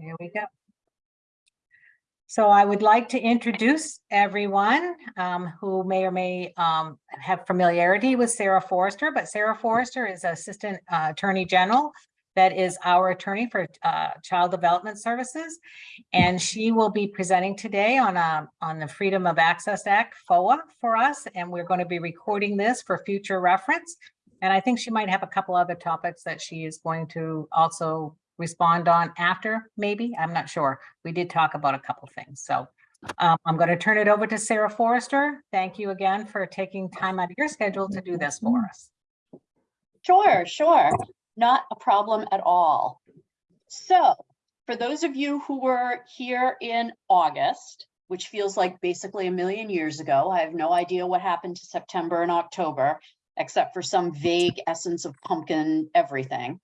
Here we go. So I would like to introduce everyone um, who may or may um, have familiarity with Sarah Forrester, but Sarah Forrester is Assistant uh, Attorney General that is our attorney for uh, Child Development Services. And she will be presenting today on a, on the Freedom of Access Act, FOA, for us. And we're going to be recording this for future reference. And I think she might have a couple other topics that she is going to also respond on after, maybe, I'm not sure. We did talk about a couple things, so um, I'm going to turn it over to Sarah Forrester. Thank you again for taking time out of your schedule to do this for us. Sure, sure. Not a problem at all. So for those of you who were here in August, which feels like basically a million years ago, I have no idea what happened to September and October, except for some vague essence of pumpkin everything.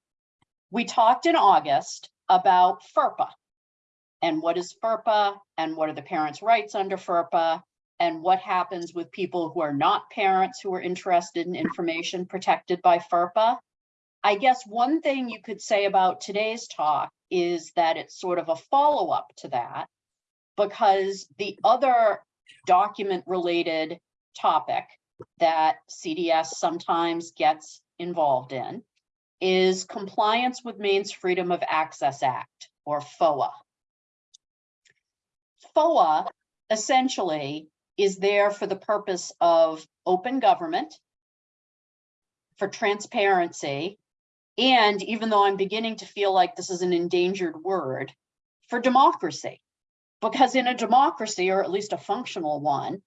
We talked in August about FERPA and what is FERPA and what are the parents' rights under FERPA and what happens with people who are not parents who are interested in information protected by FERPA. I guess one thing you could say about today's talk is that it's sort of a follow-up to that because the other document related topic that CDS sometimes gets involved in is compliance with Maine's Freedom of Access Act, or FOA. FOA essentially is there for the purpose of open government, for transparency, and even though I'm beginning to feel like this is an endangered word, for democracy. Because in a democracy, or at least a functional one,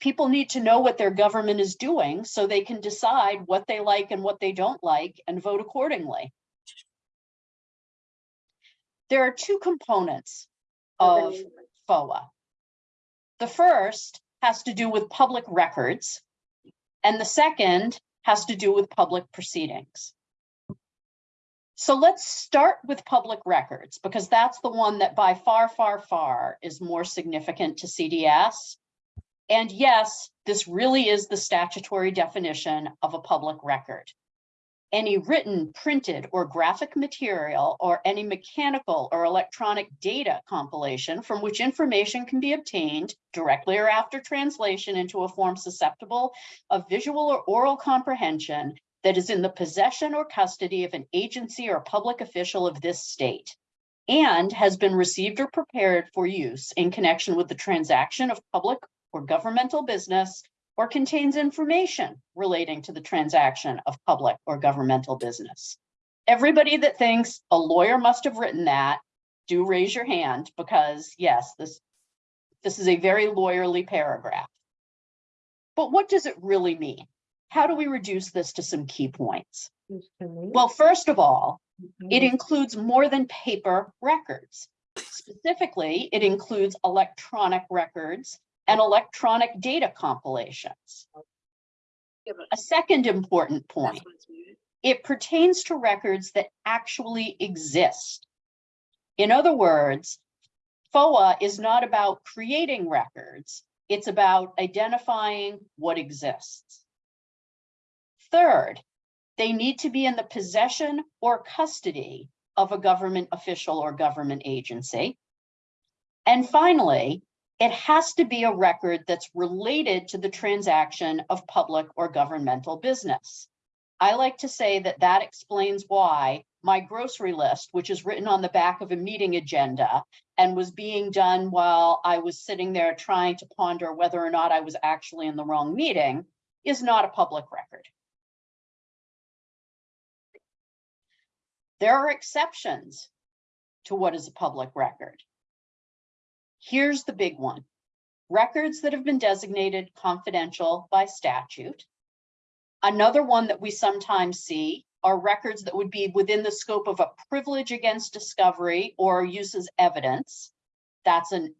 people need to know what their government is doing so they can decide what they like and what they don't like and vote accordingly. There are two components of FOA. The first has to do with public records, and the second has to do with public proceedings. So let's start with public records because that's the one that by far, far, far is more significant to CDS and yes, this really is the statutory definition of a public record. Any written, printed, or graphic material, or any mechanical or electronic data compilation from which information can be obtained directly or after translation into a form susceptible of visual or oral comprehension that is in the possession or custody of an agency or public official of this state and has been received or prepared for use in connection with the transaction of public or governmental business or contains information relating to the transaction of public or governmental business. Everybody that thinks a lawyer must have written that, do raise your hand because yes, this, this is a very lawyerly paragraph. But what does it really mean? How do we reduce this to some key points? Well, first of all, it includes more than paper records. Specifically, it includes electronic records and electronic data compilations. A second important point, it pertains to records that actually exist. In other words, FOA is not about creating records, it's about identifying what exists. Third, they need to be in the possession or custody of a government official or government agency. And finally, it has to be a record that's related to the transaction of public or governmental business. I like to say that that explains why my grocery list, which is written on the back of a meeting agenda and was being done while I was sitting there trying to ponder whether or not I was actually in the wrong meeting, is not a public record. There are exceptions to what is a public record. Here's the big one. Records that have been designated confidential by statute. Another one that we sometimes see are records that would be within the scope of a privilege against discovery or use as evidence. That's an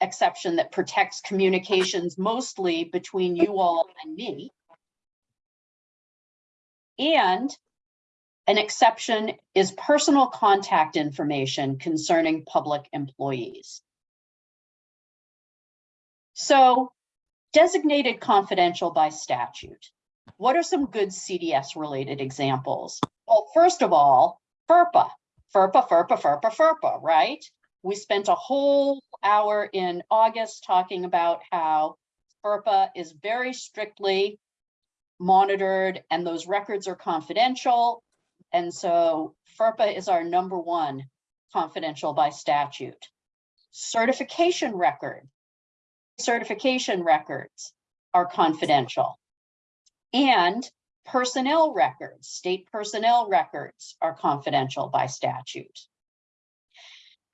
exception that protects communications mostly between you all and me. And an exception is personal contact information concerning public employees. So designated confidential by statute. What are some good CDS related examples? Well, first of all, FERPA, FERPA, FERPA, FERPA, FERPA, right? We spent a whole hour in August talking about how FERPA is very strictly monitored and those records are confidential. And so FERPA is our number one confidential by statute. Certification record, certification records are confidential. And personnel records, state personnel records are confidential by statute.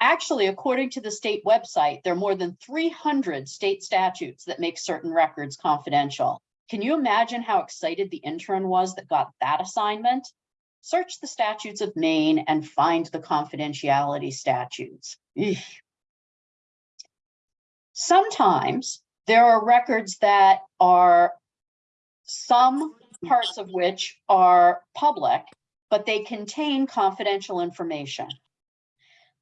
Actually, according to the state website, there are more than 300 state statutes that make certain records confidential. Can you imagine how excited the intern was that got that assignment? Search the statutes of Maine and find the confidentiality statutes. Eesh. Sometimes there are records that are some parts of which are public, but they contain confidential information.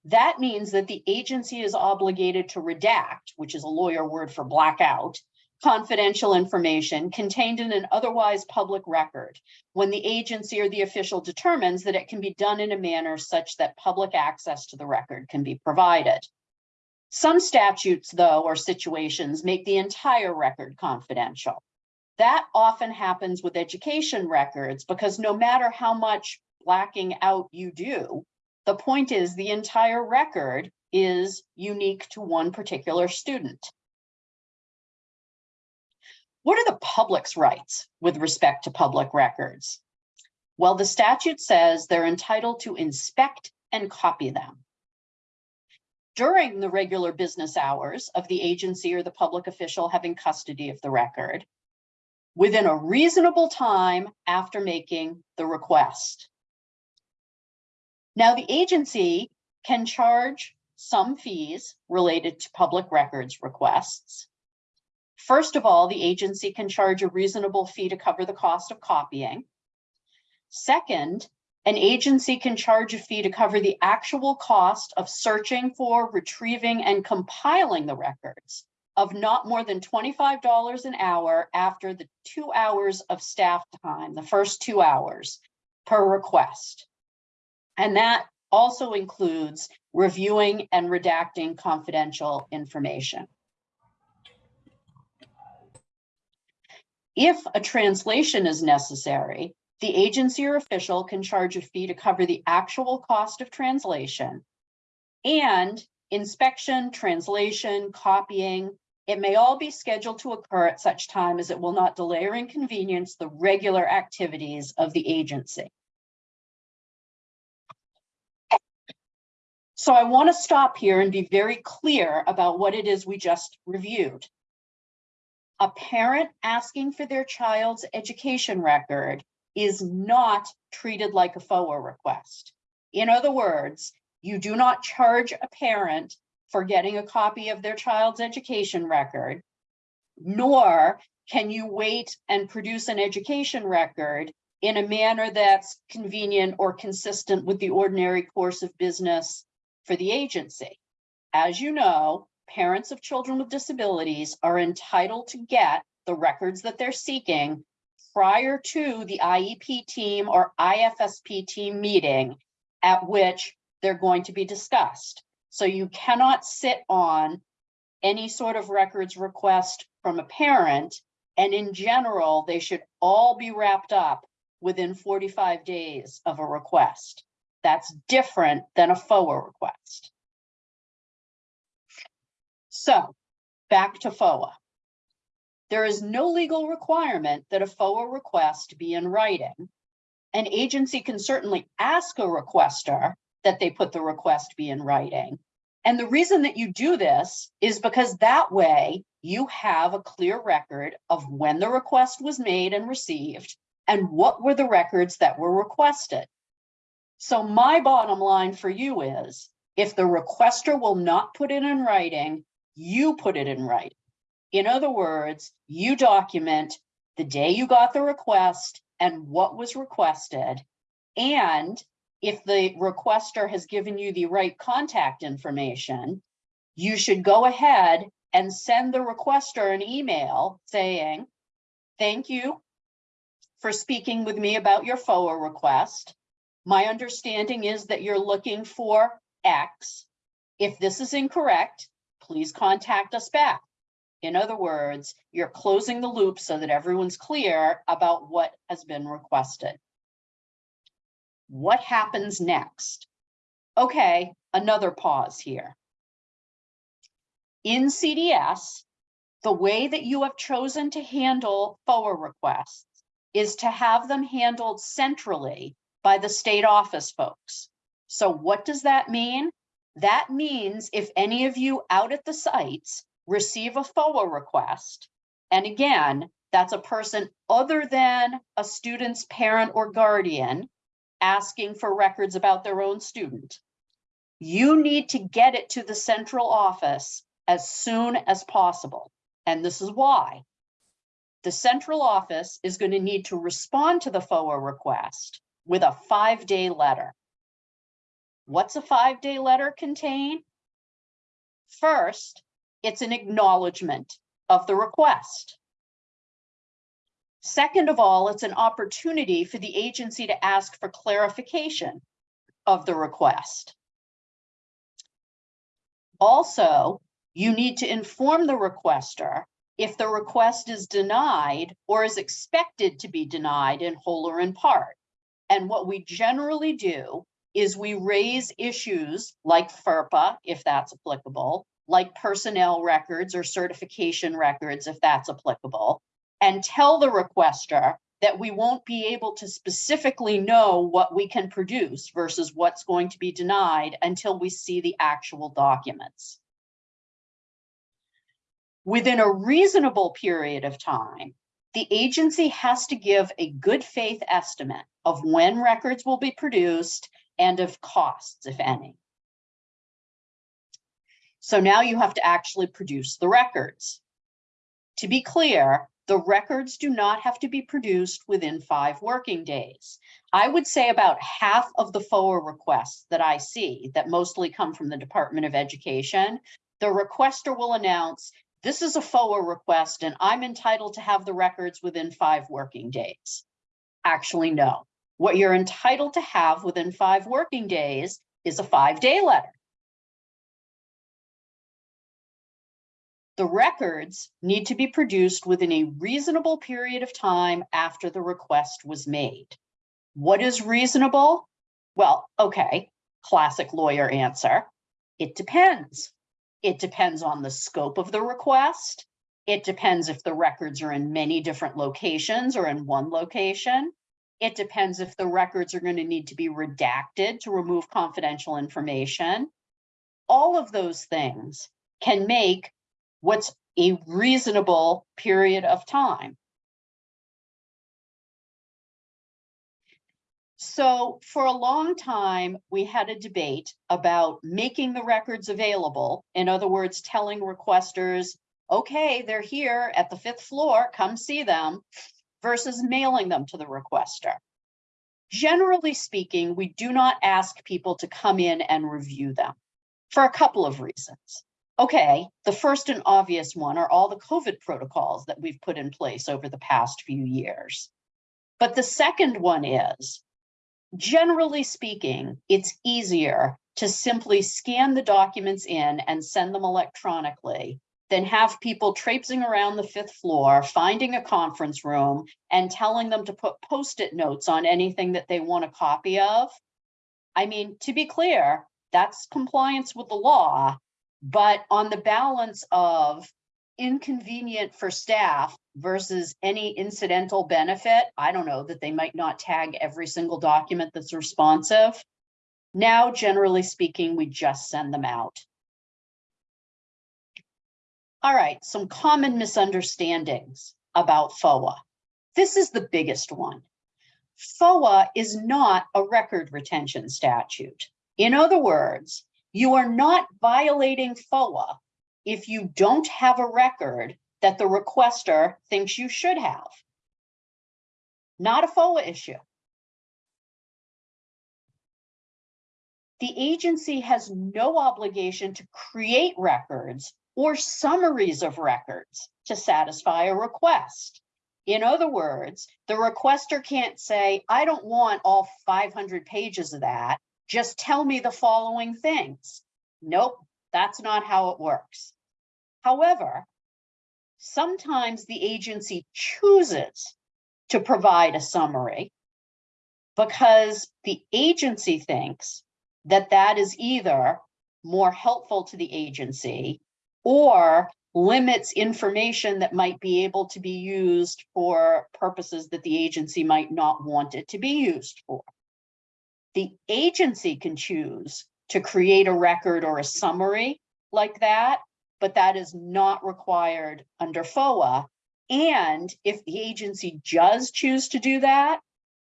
That means that the agency is obligated to redact, which is a lawyer word for blackout, confidential information contained in an otherwise public record when the agency or the official determines that it can be done in a manner such that public access to the record can be provided. Some statutes, though, or situations make the entire record confidential. That often happens with education records because no matter how much blacking out you do, the point is the entire record is unique to one particular student. What are the public's rights with respect to public records? Well, the statute says they're entitled to inspect and copy them. During the regular business hours of the agency or the public official having custody of the record, within a reasonable time after making the request. Now, the agency can charge some fees related to public records requests. First of all, the agency can charge a reasonable fee to cover the cost of copying. Second, an agency can charge a fee to cover the actual cost of searching for, retrieving, and compiling the records of not more than $25 an hour after the two hours of staff time, the first two hours per request. And that also includes reviewing and redacting confidential information. If a translation is necessary, the agency or official can charge a fee to cover the actual cost of translation and inspection, translation, copying. It may all be scheduled to occur at such time as it will not delay or inconvenience the regular activities of the agency. So I want to stop here and be very clear about what it is we just reviewed. A parent asking for their child's education record is not treated like a FOA request. In other words, you do not charge a parent for getting a copy of their child's education record, nor can you wait and produce an education record in a manner that's convenient or consistent with the ordinary course of business for the agency. As you know, parents of children with disabilities are entitled to get the records that they're seeking prior to the IEP team or IFSP team meeting at which they're going to be discussed. So you cannot sit on any sort of records request from a parent. And in general, they should all be wrapped up within 45 days of a request. That's different than a FOA request. So back to FOA. There is no legal requirement that a FOA request be in writing. An agency can certainly ask a requester that they put the request be in writing. And the reason that you do this is because that way you have a clear record of when the request was made and received and what were the records that were requested. So my bottom line for you is if the requester will not put it in writing, you put it in writing. In other words, you document the day you got the request and what was requested. And if the requester has given you the right contact information, you should go ahead and send the requester an email saying, thank you for speaking with me about your FOA request. My understanding is that you're looking for X. If this is incorrect, please contact us back. In other words, you're closing the loop so that everyone's clear about what has been requested. What happens next? Okay, another pause here. In CDS, the way that you have chosen to handle FOA requests is to have them handled centrally by the state office folks. So what does that mean? That means if any of you out at the sites receive a FOA request, and again, that's a person other than a student's parent or guardian asking for records about their own student, you need to get it to the central office as soon as possible. And this is why. The central office is going to need to respond to the FOA request with a five-day letter. What's a five-day letter contain? First, it's an acknowledgement of the request. Second of all, it's an opportunity for the agency to ask for clarification of the request. Also, you need to inform the requester if the request is denied or is expected to be denied in whole or in part. And what we generally do is we raise issues like FERPA, if that's applicable, like personnel records or certification records, if that's applicable, and tell the requester that we won't be able to specifically know what we can produce versus what's going to be denied until we see the actual documents. Within a reasonable period of time, the agency has to give a good faith estimate of when records will be produced and of costs, if any. So now you have to actually produce the records. To be clear, the records do not have to be produced within five working days. I would say about half of the FOA requests that I see that mostly come from the Department of Education, the requester will announce, this is a FOA request and I'm entitled to have the records within five working days. Actually, no. What you're entitled to have within five working days is a five-day letter. The records need to be produced within a reasonable period of time after the request was made. What is reasonable? Well, okay, classic lawyer answer. It depends. It depends on the scope of the request. It depends if the records are in many different locations or in one location. It depends if the records are going to need to be redacted to remove confidential information. All of those things can make what's a reasonable period of time. So for a long time, we had a debate about making the records available. In other words, telling requesters, okay, they're here at the fifth floor, come see them, versus mailing them to the requester. Generally speaking, we do not ask people to come in and review them for a couple of reasons. Okay, the first and obvious one are all the COVID protocols that we've put in place over the past few years. But the second one is, generally speaking, it's easier to simply scan the documents in and send them electronically than have people traipsing around the fifth floor, finding a conference room and telling them to put post-it notes on anything that they want a copy of. I mean, to be clear, that's compliance with the law, but on the balance of inconvenient for staff versus any incidental benefit, I don't know, that they might not tag every single document that's responsive. Now, generally speaking, we just send them out. All right, some common misunderstandings about FOA. This is the biggest one. FOA is not a record retention statute. In other words, you are not violating FOA if you don't have a record that the requester thinks you should have. Not a FOA issue. The agency has no obligation to create records or summaries of records to satisfy a request. In other words, the requester can't say, I don't want all five hundred pages of that. Just tell me the following things. Nope, that's not how it works. However, sometimes the agency chooses to provide a summary because the agency thinks that that is either more helpful to the agency or limits information that might be able to be used for purposes that the agency might not want it to be used for. The agency can choose to create a record or a summary like that, but that is not required under FOA. And if the agency does choose to do that,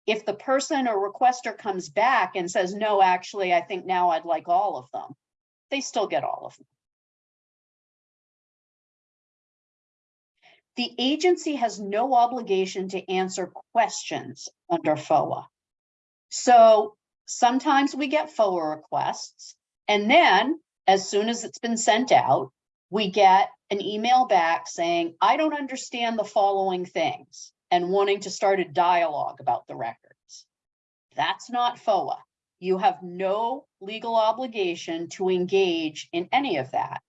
if the person or requester comes back and says, no, actually, I think now I'd like all of them, they still get all of them. The agency has no obligation to answer questions under FOA. So sometimes we get FOA requests, and then as soon as it's been sent out, we get an email back saying, I don't understand the following things, and wanting to start a dialogue about the records. That's not FOA. You have no legal obligation to engage in any of that.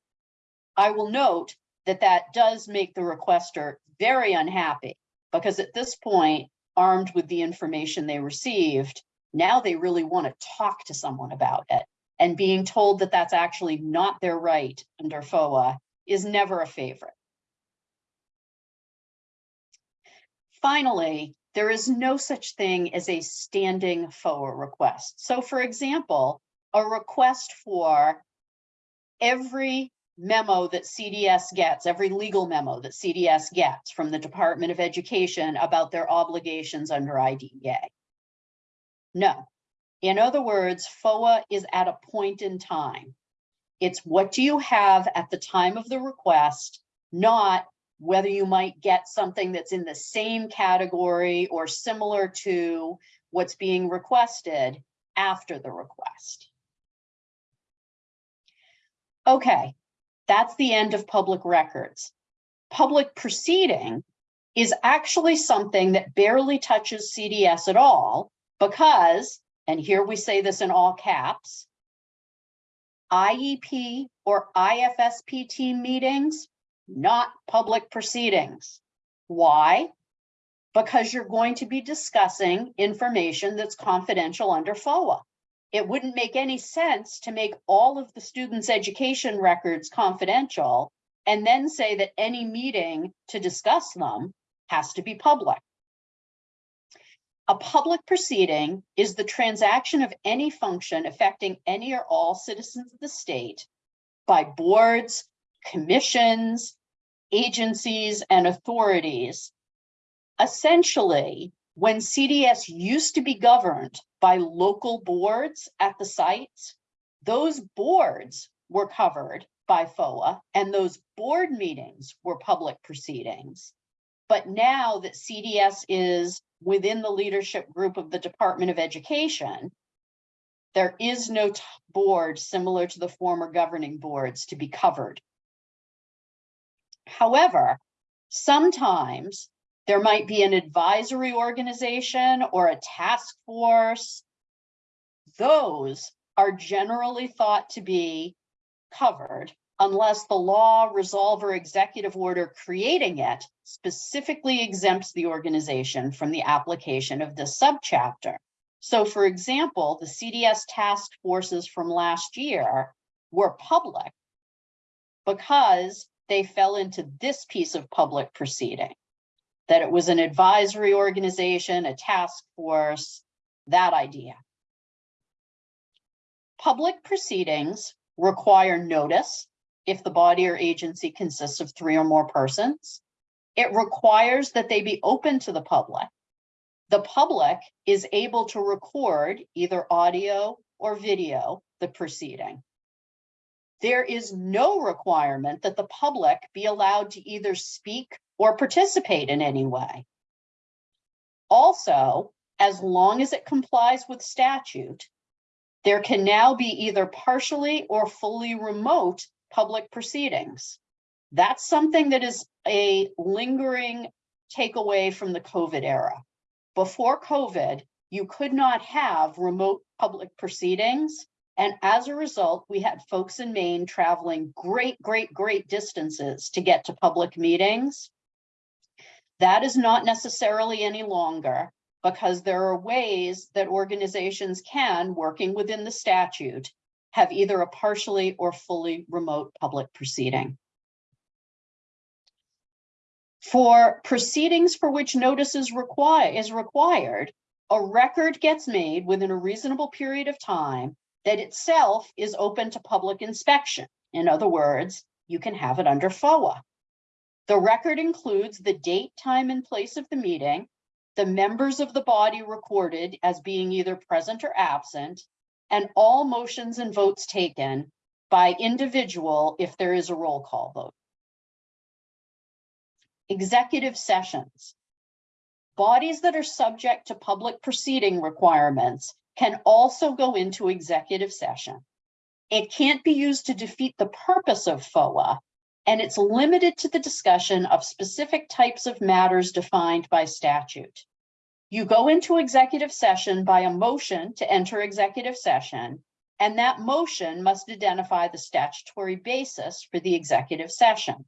I will note that that does make the requester very unhappy because at this point, armed with the information they received, now they really want to talk to someone about it. And being told that that's actually not their right under FOA is never a favorite. Finally, there is no such thing as a standing FOA request. So for example, a request for every memo that CDS gets, every legal memo that CDS gets from the Department of Education about their obligations under IDEA. No. In other words, FOA is at a point in time. It's what do you have at the time of the request, not whether you might get something that's in the same category or similar to what's being requested after the request. Okay, that's the end of public records. Public proceeding is actually something that barely touches CDS at all because, and here we say this in all caps, IEP or IFSP team meetings, not public proceedings. Why? Because you're going to be discussing information that's confidential under FOA. It wouldn't make any sense to make all of the students' education records confidential and then say that any meeting to discuss them has to be public. A public proceeding is the transaction of any function affecting any or all citizens of the state by boards, commissions, agencies, and authorities. Essentially, when CDS used to be governed by local boards at the sites, those boards were covered by FOA and those board meetings were public proceedings. But now that CDS is within the leadership group of the Department of Education, there is no board similar to the former governing boards to be covered. However, sometimes there might be an advisory organization or a task force. Those are generally thought to be covered unless the law, resolve, or executive order creating it specifically exempts the organization from the application of this subchapter. So for example, the CDS task forces from last year were public because they fell into this piece of public proceeding, that it was an advisory organization, a task force, that idea. Public proceedings require notice if the body or agency consists of three or more persons. It requires that they be open to the public. The public is able to record either audio or video the proceeding. There is no requirement that the public be allowed to either speak or participate in any way. Also, as long as it complies with statute, there can now be either partially or fully remote public proceedings. That's something that is a lingering takeaway from the COVID era. Before COVID, you could not have remote public proceedings. And as a result, we had folks in Maine traveling great, great, great distances to get to public meetings. That is not necessarily any longer because there are ways that organizations can, working within the statute, have either a partially or fully remote public proceeding. For proceedings for which notice is required, is required, a record gets made within a reasonable period of time that itself is open to public inspection. In other words, you can have it under FOA. The record includes the date, time, and place of the meeting, the members of the body recorded as being either present or absent, and all motions and votes taken by individual if there is a roll call vote. Executive sessions. Bodies that are subject to public proceeding requirements can also go into executive session. It can't be used to defeat the purpose of FOA, and it's limited to the discussion of specific types of matters defined by statute. You go into executive session by a motion to enter executive session, and that motion must identify the statutory basis for the executive session.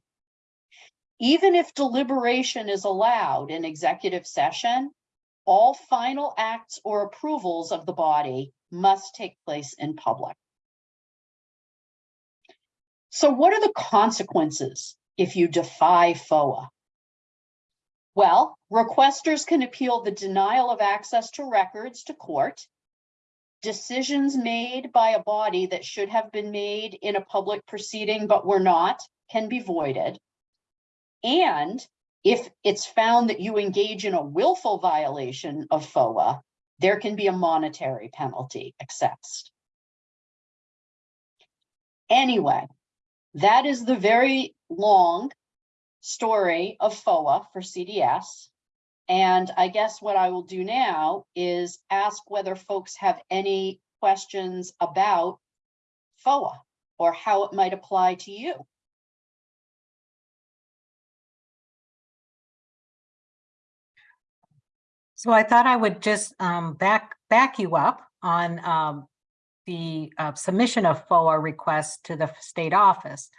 Even if deliberation is allowed in executive session, all final acts or approvals of the body must take place in public. So what are the consequences if you defy FOA? Well, requesters can appeal the denial of access to records to court. Decisions made by a body that should have been made in a public proceeding but were not can be voided. And if it's found that you engage in a willful violation of FOA, there can be a monetary penalty assessed. Anyway, that is the very long story of FOA for CDS. And I guess what I will do now is ask whether folks have any questions about FOA or how it might apply to you. So I thought I would just um, back, back you up on um, the uh, submission of FOA requests to the state office.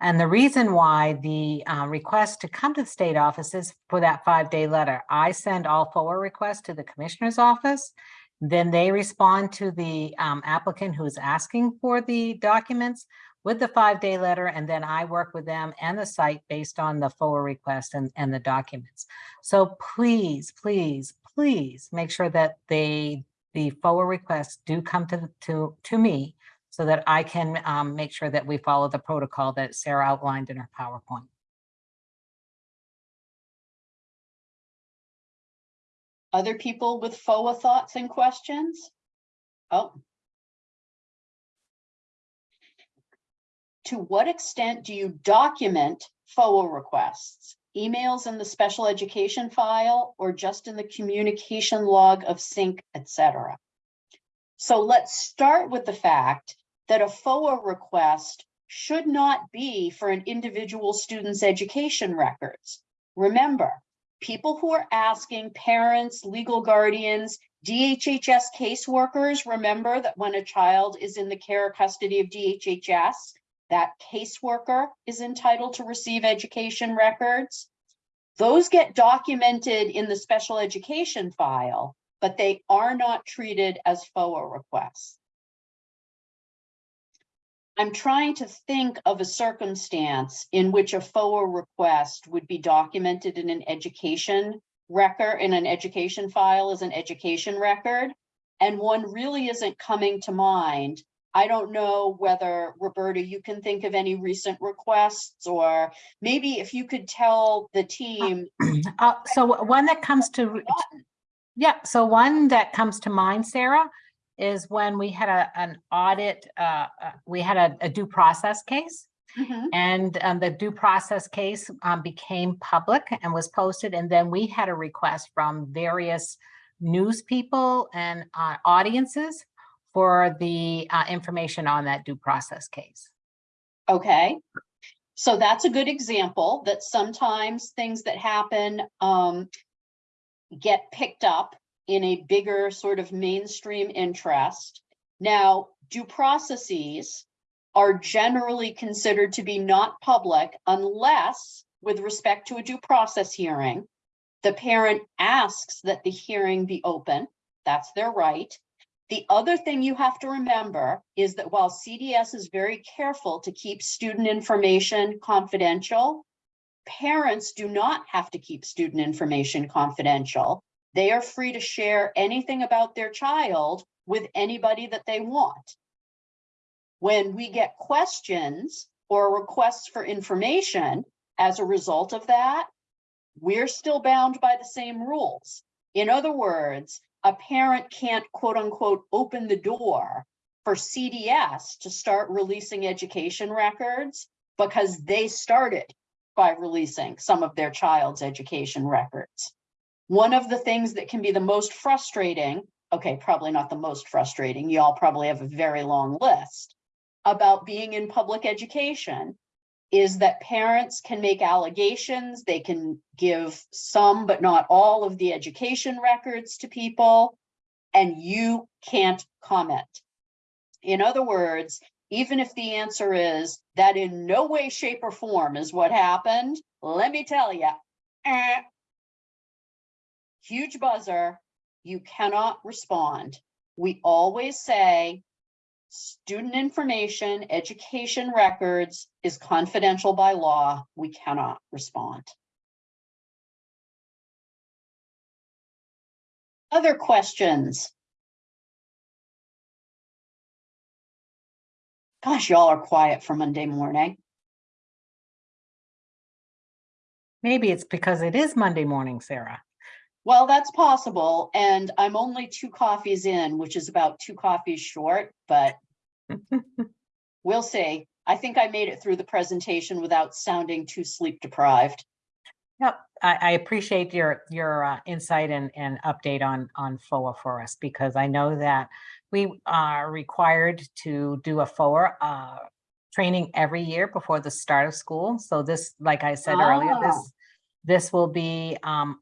And the reason why the uh, request to come to the state office is for that five-day letter. I send all FOA requests to the commissioner's office. Then they respond to the um, applicant who's asking for the documents with the five-day letter, and then I work with them and the site based on the FOA request and, and the documents. So please, please, please make sure that they, the FOA requests do come to, to, to me so that I can um, make sure that we follow the protocol that Sarah outlined in her PowerPoint. Other people with FOA thoughts and questions? Oh. To what extent do you document FOA requests? Emails in the special education file or just in the communication log of sync, etc. So let's start with the fact that a FOA request should not be for an individual student's education records. Remember, people who are asking parents, legal guardians, DHHS caseworkers, remember that when a child is in the care or custody of DHHS, that caseworker is entitled to receive education records. Those get documented in the special education file, but they are not treated as FOA requests. I'm trying to think of a circumstance in which a FOA request would be documented in an education record, in an education file as an education record, and one really isn't coming to mind. I don't know whether, Roberta, you can think of any recent requests, or maybe if you could tell the team. Uh, so one that comes to, yeah, so one that comes to mind, Sarah, is when we had a, an audit, uh, uh, we had a, a due process case. Mhm. And um, the due process case um, became public and was posted. And then we had a request from various news people and uh, audiences for the uh, information on that due process case. Okay, So that's a good example that sometimes things that happen um get picked up in a bigger sort of mainstream interest. Now, due processes are generally considered to be not public unless, with respect to a due process hearing, the parent asks that the hearing be open. That's their right. The other thing you have to remember is that while CDS is very careful to keep student information confidential, parents do not have to keep student information confidential. They are free to share anything about their child with anybody that they want. When we get questions or requests for information as a result of that, we're still bound by the same rules. In other words, a parent can't quote unquote open the door for CDS to start releasing education records because they started by releasing some of their child's education records. One of the things that can be the most frustrating, okay, probably not the most frustrating, y'all probably have a very long list about being in public education is that parents can make allegations, they can give some but not all of the education records to people, and you can't comment. In other words, even if the answer is that in no way, shape, or form is what happened, let me tell you, huge buzzer, you cannot respond. We always say, student information, education records is confidential by law. We cannot respond. Other questions? Gosh, y'all are quiet for Monday morning. Maybe it's because it is Monday morning, Sarah. Well, that's possible, and I'm only two coffees in, which is about two coffees short, but we'll see. I think I made it through the presentation without sounding too sleep deprived. Yep, I, I appreciate your, your uh, insight and, and update on, on FOA for us, because I know that we are required to do a FOA uh, training every year before the start of school. So this, like I said earlier, Ah. this, this will be, um,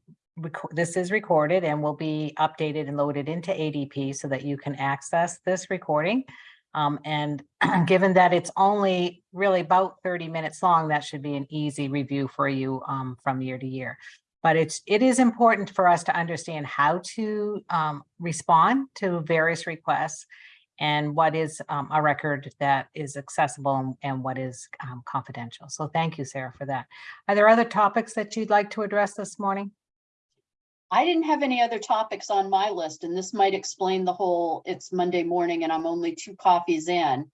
this is recorded and will be updated and loaded into ADP so that you can access this recording. Um, and given that it's only really about thirty minutes long, that should be an easy review for you um, from year to year. But it's, it is important for us to understand how to um, respond to various requests and what is um, a record that is accessible and- and what is um, confidential. So thank you, Sarah, for that. Are there other topics that you'd like to address this morning? I didn't have any other topics on my list, and this might explain the whole, it's Monday morning and I'm only two coffees in.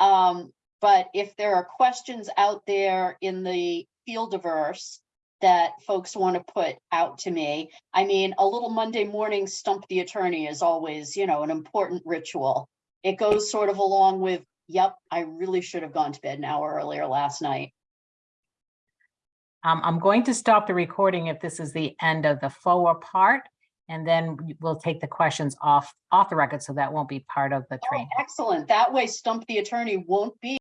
Um, but if there are questions out there in the fieldiverse that folks want to put out to me, I mean, a little Monday morning stump the attorney is always, you know, an important ritual. It goes sort of along with, yep, I really should have gone to bed an hour earlier last night. Um, I'm going to stop the recording if this is the end of the FOA part. And then we- we'll take the questions off, off the record, so that won't be part of the Oh. Excellent. That way stump the attorney won't be